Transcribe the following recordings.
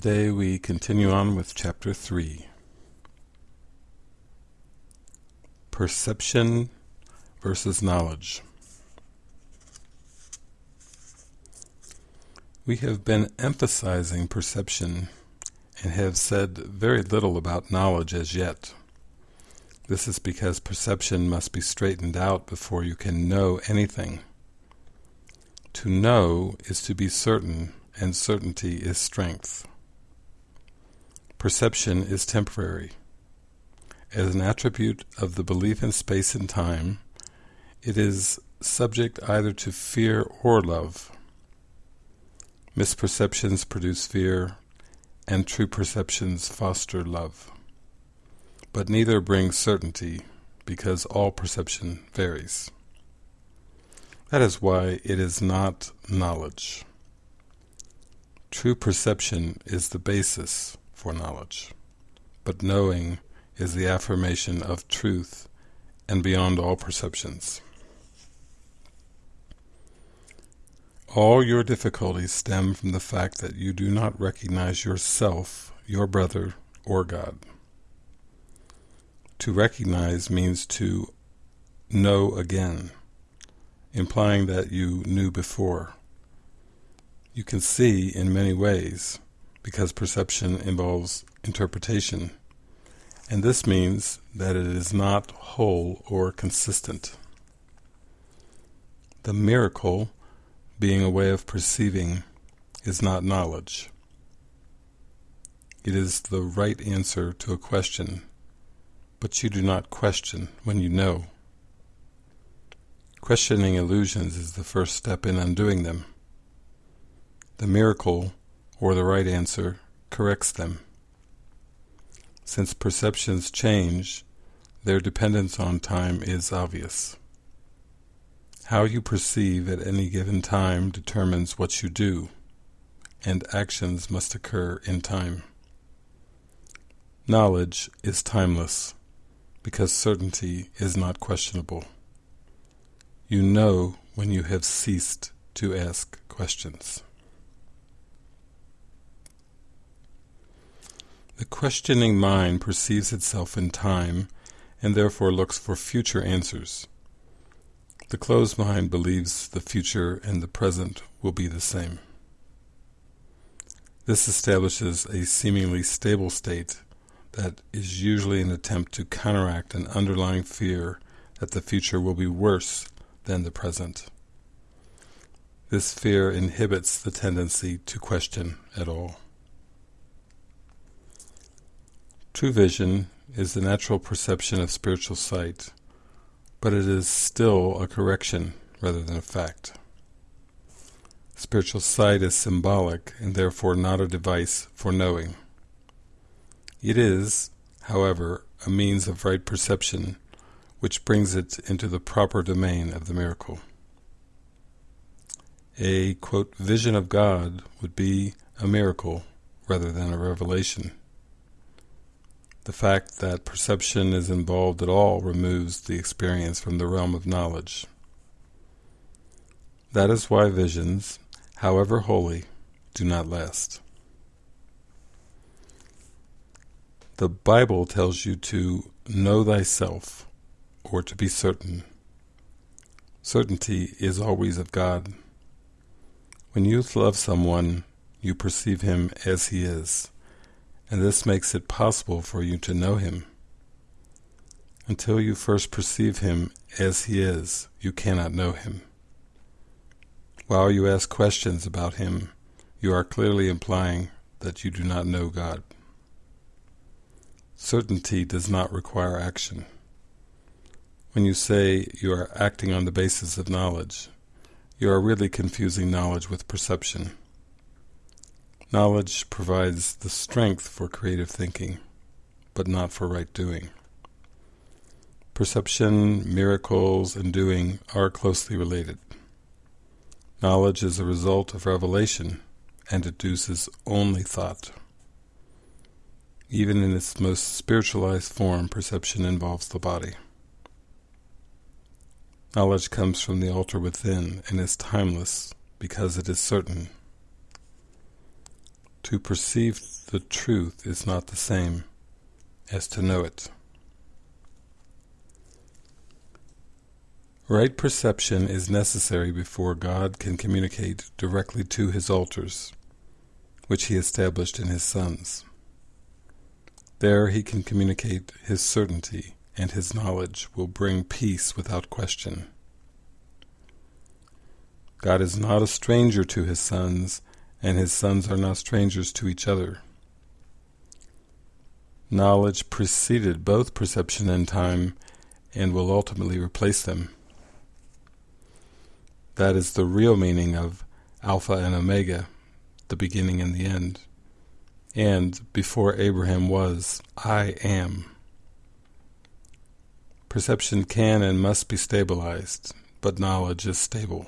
Today we continue on with Chapter 3. Perception versus Knowledge. We have been emphasizing perception and have said very little about knowledge as yet. This is because perception must be straightened out before you can know anything. To know is to be certain, and certainty is strength. Perception is temporary. As an attribute of the belief in space and time, it is subject either to fear or love. Misperceptions produce fear, and true perceptions foster love. But neither brings certainty, because all perception varies. That is why it is not knowledge. True perception is the basis for knowledge, but knowing is the affirmation of truth and beyond all perceptions. All your difficulties stem from the fact that you do not recognize yourself, your brother, or God. To recognize means to know again, implying that you knew before. You can see in many ways, because perception involves interpretation, and this means that it is not whole or consistent. The miracle, being a way of perceiving, is not knowledge. It is the right answer to a question, but you do not question when you know. Questioning illusions is the first step in undoing them. The miracle or the right answer corrects them. Since perceptions change, their dependence on time is obvious. How you perceive at any given time determines what you do, and actions must occur in time. Knowledge is timeless, because certainty is not questionable. You know when you have ceased to ask questions. The questioning mind perceives itself in time and therefore looks for future answers. The closed mind believes the future and the present will be the same. This establishes a seemingly stable state that is usually an attempt to counteract an underlying fear that the future will be worse than the present. This fear inhibits the tendency to question at all. True vision is the natural perception of spiritual sight, but it is still a correction rather than a fact. Spiritual sight is symbolic and therefore not a device for knowing. It is, however, a means of right perception which brings it into the proper domain of the miracle. A, quote, vision of God would be a miracle rather than a revelation. The fact that perception is involved at all removes the experience from the realm of knowledge. That is why visions, however holy, do not last. The Bible tells you to know thyself, or to be certain. Certainty is always of God. When you love someone, you perceive him as he is and this makes it possible for you to know him. Until you first perceive him as he is, you cannot know him. While you ask questions about him, you are clearly implying that you do not know God. Certainty does not require action. When you say you are acting on the basis of knowledge, you are really confusing knowledge with perception. Knowledge provides the strength for creative thinking, but not for right doing. Perception, miracles, and doing are closely related. Knowledge is a result of revelation and deduces only thought. Even in its most spiritualized form, perception involves the body. Knowledge comes from the altar within and is timeless because it is certain To perceive the truth is not the same as to know it. Right perception is necessary before God can communicate directly to his altars, which he established in his sons. There he can communicate his certainty, and his knowledge will bring peace without question. God is not a stranger to his sons, and his sons are not strangers to each other. Knowledge preceded both perception and time, and will ultimately replace them. That is the real meaning of Alpha and Omega, the beginning and the end. And before Abraham was, I am. Perception can and must be stabilized, but knowledge is stable.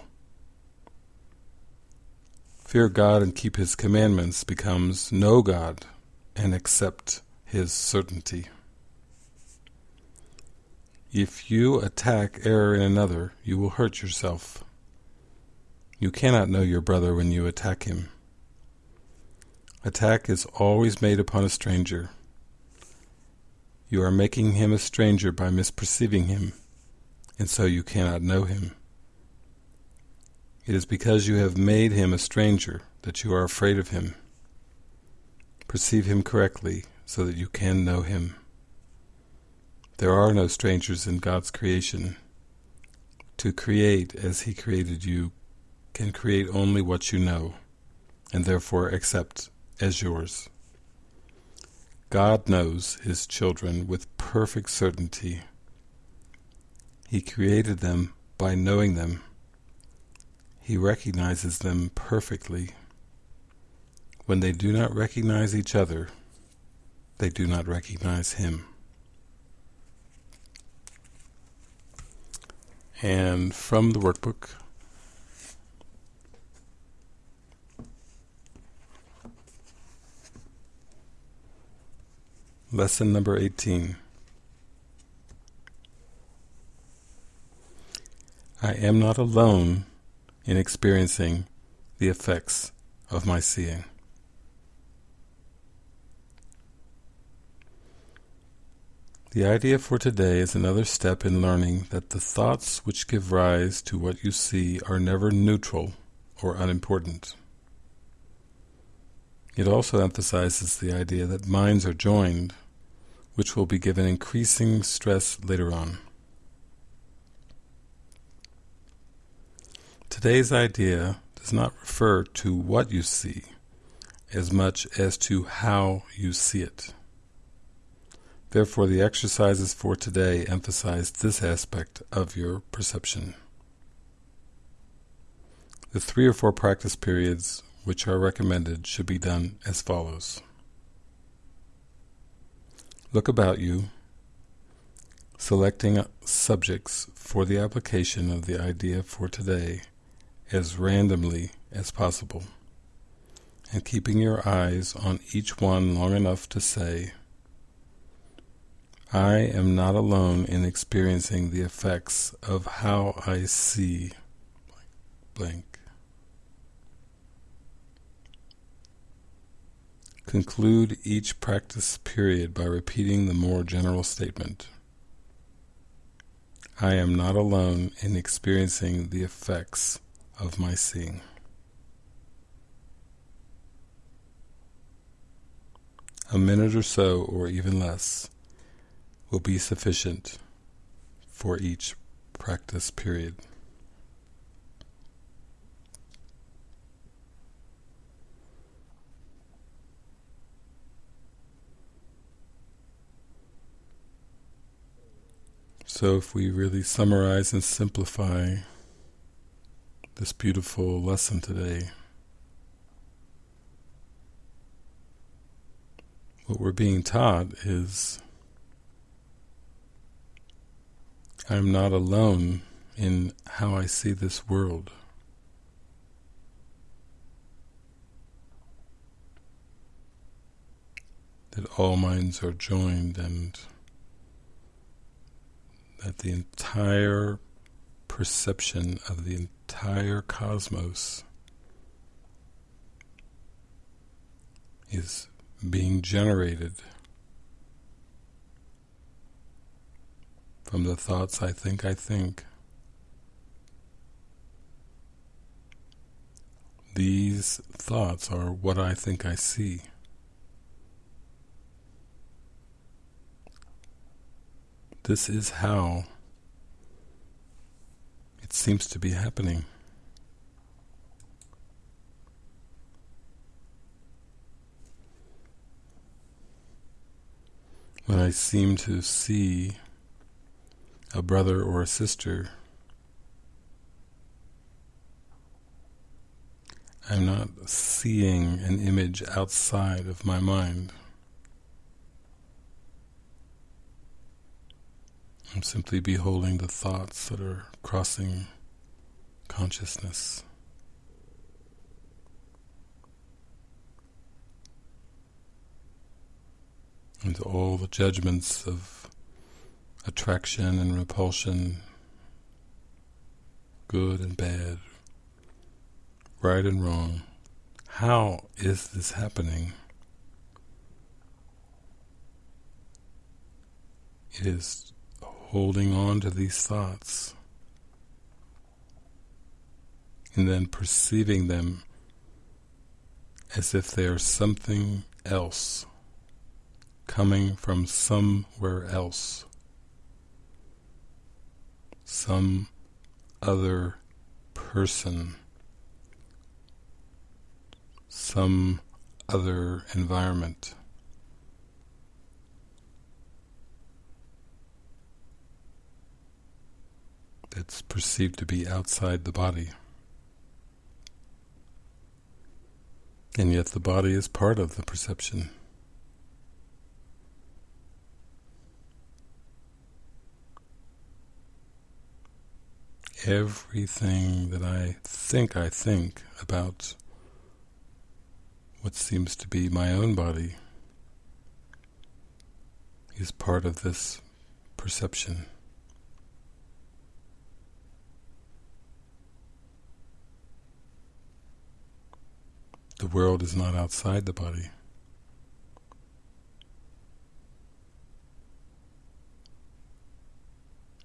Fear God and keep His commandments becomes know God and accept His certainty. If you attack error in another, you will hurt yourself. You cannot know your brother when you attack him. Attack is always made upon a stranger. You are making him a stranger by misperceiving him, and so you cannot know him. It is because you have made him a stranger that you are afraid of him. Perceive him correctly so that you can know him. There are no strangers in God's creation. To create as he created you can create only what you know, and therefore accept as yours. God knows His children with perfect certainty. He created them by knowing them. He recognizes them perfectly. When they do not recognize each other, they do not recognize Him. And from the workbook, Lesson number 18 I am not alone in experiencing the effects of my seeing. The idea for today is another step in learning that the thoughts which give rise to what you see are never neutral or unimportant. It also emphasizes the idea that minds are joined, which will be given increasing stress later on. Today's idea does not refer to what you see, as much as to how you see it. Therefore, the exercises for today emphasize this aspect of your perception. The three or four practice periods which are recommended should be done as follows. Look about you, selecting subjects for the application of the idea for today as randomly as possible, and keeping your eyes on each one long enough to say, I am not alone in experiencing the effects of how I see blank. Conclude each practice period by repeating the more general statement. I am not alone in experiencing the effects of my seeing. A minute or so, or even less, will be sufficient for each practice period. So if we really summarize and simplify this beautiful lesson today, what we're being taught is I'm not alone in how I see this world. That all minds are joined and that the entire perception of the entire cosmos is being generated from the thoughts I think I think. These thoughts are what I think I see. This is how it seems to be happening. When I seem to see a brother or a sister, I'm not seeing an image outside of my mind. I'm simply beholding the thoughts that are crossing consciousness. And all the judgments of attraction and repulsion, good and bad, right and wrong. How is this happening? It is holding on to these thoughts and then perceiving them as if they are something else coming from somewhere else some other person some other environment that's perceived to be outside the body. And yet the body is part of the perception. Everything that I think I think about what seems to be my own body is part of this perception. The world is not outside the body.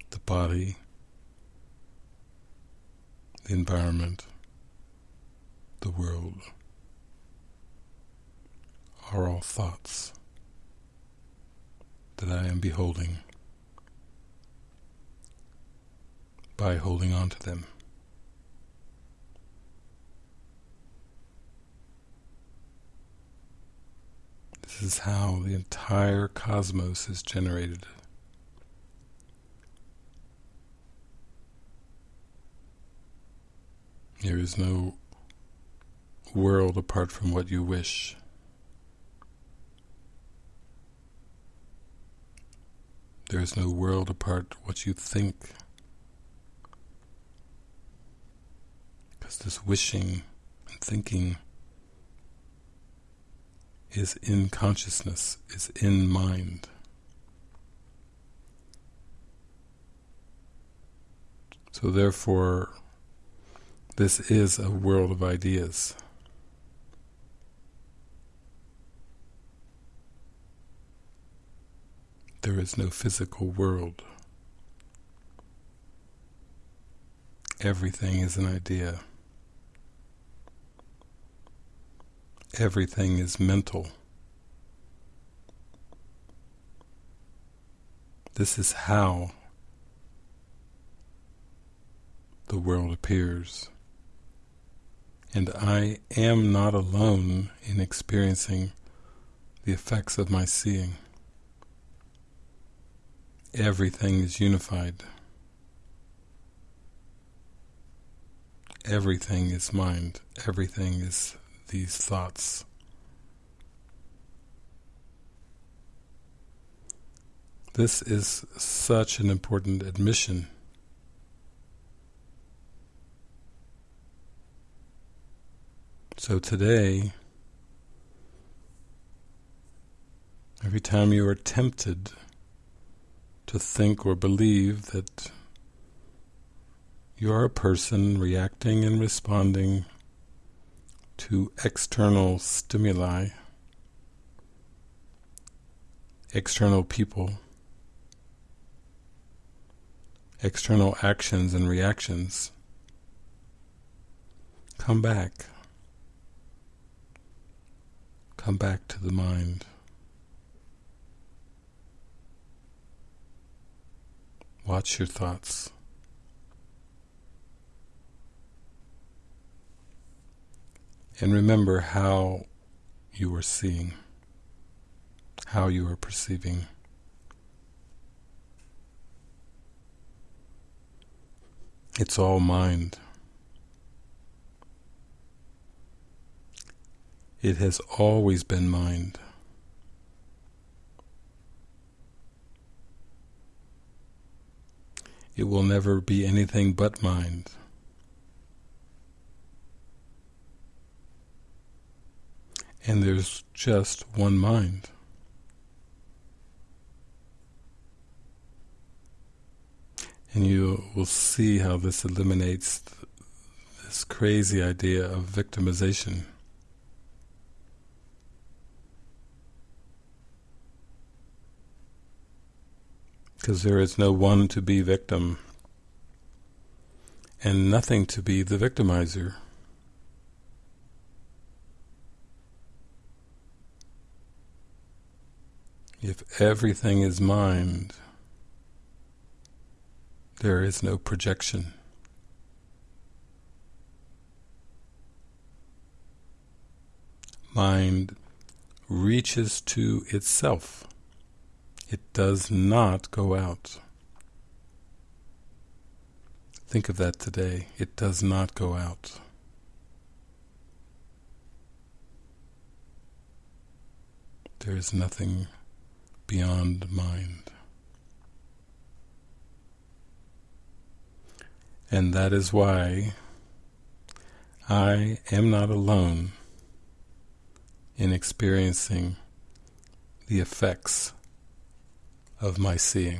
The body, the environment, the world are all thoughts that I am beholding by holding on to them. This is how the entire cosmos is generated. There is no world apart from what you wish. There is no world apart what you think. Because this wishing and thinking is in consciousness, is in mind. So therefore, this is a world of ideas. There is no physical world. Everything is an idea. Everything is mental. This is how the world appears. And I am not alone in experiencing the effects of my seeing. Everything is unified. Everything is mind. Everything is these thoughts. This is such an important admission. So today, every time you are tempted to think or believe that you are a person reacting and responding to external stimuli, external people, external actions and reactions. Come back. Come back to the mind. Watch your thoughts. And remember how you are seeing, how you are perceiving. It's all mind. It has always been mind. It will never be anything but mind. And there's just one mind. And you will see how this eliminates this crazy idea of victimization. because there is no one to be victim and nothing to be the victimizer. If everything is mind, there is no projection. Mind reaches to itself. It does not go out. Think of that today. It does not go out. There is nothing beyond mind. And that is why I am not alone in experiencing the effects of my seeing.